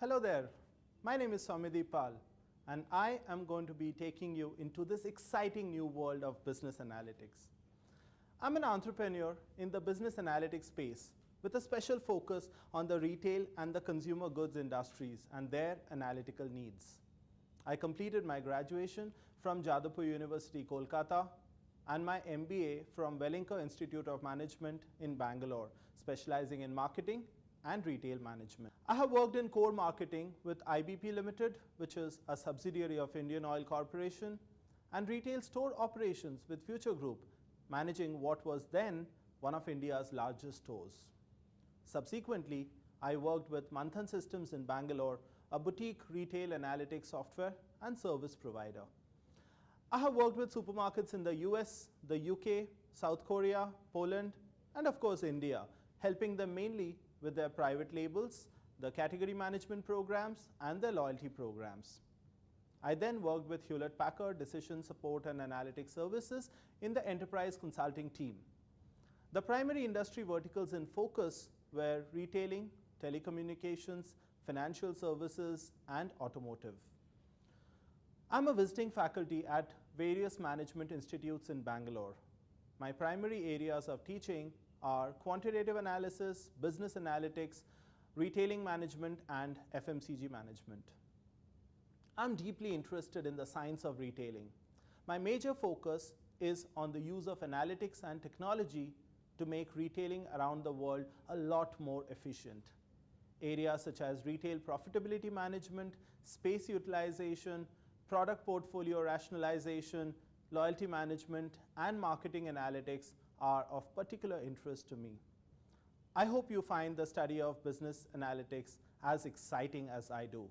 Hello there, my name is Soumyadeep Pal and I am going to be taking you into this exciting new world of business analytics. I'm an entrepreneur in the business analytics space with a special focus on the retail and the consumer goods industries and their analytical needs. I completed my graduation from Jadavpur University, Kolkata and my MBA from Welingkar Institute of Management in Bangalore, specializing in marketing and retail management. I have worked in core marketing with IBP Limited, which is a subsidiary of Indian Oil Corporation, and retail store operations with Future Group, managing what was then one of India's largest stores. Subsequently, I worked with Manthan Systems in Bangalore, a boutique retail analytics software and service provider. I have worked with supermarkets in the US, the UK, South Korea, Poland, and of course India, helping them mainly with their private labels, the category management programs, and their loyalty programs. I then worked with Hewlett Packard Decision Support and Analytics Services in the enterprise consulting team. The primary industry verticals in focus were retailing, telecommunications, financial services, and automotive. I'm a visiting faculty at various management institutes in Bangalore. My primary areas of teaching are quantitative analysis, business analytics, retailing management, and FMCG management. I'm deeply interested in the science of retailing. My major focus is on the use of analytics and technology to make retailing around the world a lot more efficient. Areas such as retail profitability management, space utilization, product portfolio rationalization, loyalty management, and marketing analytics are of particular interest to me. I hope you find the study of business analytics as exciting as I do.